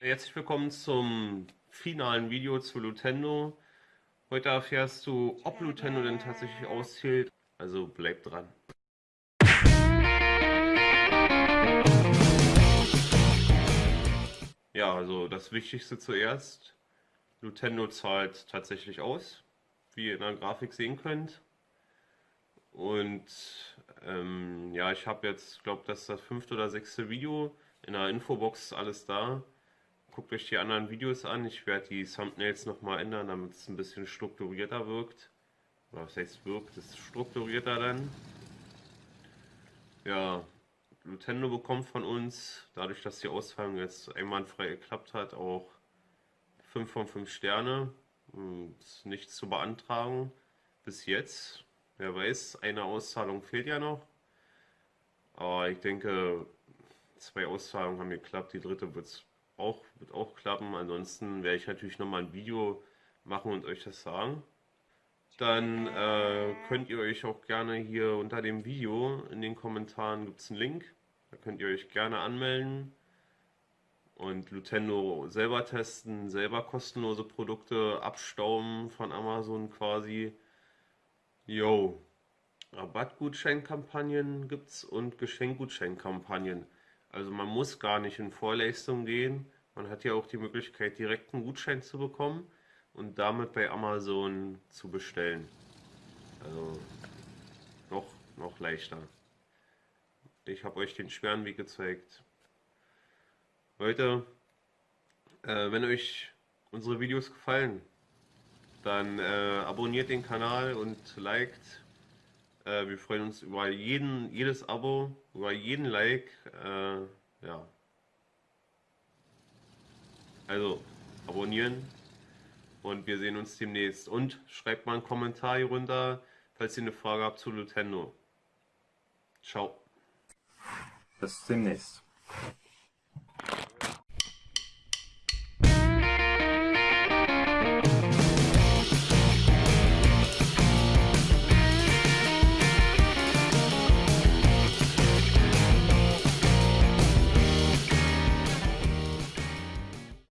Herzlich willkommen zum finalen Video zu Lutendo. Heute erfährst du, ob Lutendo denn tatsächlich auszählt, also bleib dran. Ja, also das Wichtigste zuerst. Lutendo zahlt tatsächlich aus, wie ihr in der Grafik sehen könnt. Und ähm, ja, ich habe jetzt, glaube das ist das fünfte oder sechste Video. In der Infobox alles da. Guckt euch die anderen Videos an. Ich werde die Thumbnails nochmal ändern, damit es ein bisschen strukturierter wirkt. Oder was heißt wirkt? Es strukturierter dann. Ja, Nintendo bekommt von uns, dadurch, dass die Auszahlung jetzt einwandfrei geklappt hat, auch 5 von 5 Sterne. Hm, ist nichts zu beantragen. Bis jetzt. Wer weiß, eine Auszahlung fehlt ja noch. Aber ich denke, zwei Auszahlungen haben geklappt. Die dritte wird's auch, wird auch klappen. Ansonsten werde ich natürlich nochmal ein Video machen und euch das sagen. Dann äh, könnt ihr euch auch gerne hier unter dem Video in den Kommentaren gibt es einen Link. Da könnt ihr euch gerne anmelden und Lutendo selber testen, selber kostenlose Produkte abstauben von Amazon quasi. Yo, Rabattgutscheinkampagnen gibt's und Geschenkgutscheinkampagnen. Also man muss gar nicht in Vorleistung gehen. Man hat ja auch die Möglichkeit, direkt einen Gutschein zu bekommen und damit bei Amazon zu bestellen. Also noch, noch leichter. Ich habe euch den schweren Weg gezeigt. Leute, äh, wenn euch unsere Videos gefallen, dann äh, abonniert den Kanal und liked. Äh, wir freuen uns über jeden, jedes Abo, über jeden Like. Äh, ja. Also abonnieren und wir sehen uns demnächst. Und schreibt mal einen Kommentar hier runter, falls ihr eine Frage habt zu Nintendo. Ciao. Bis demnächst.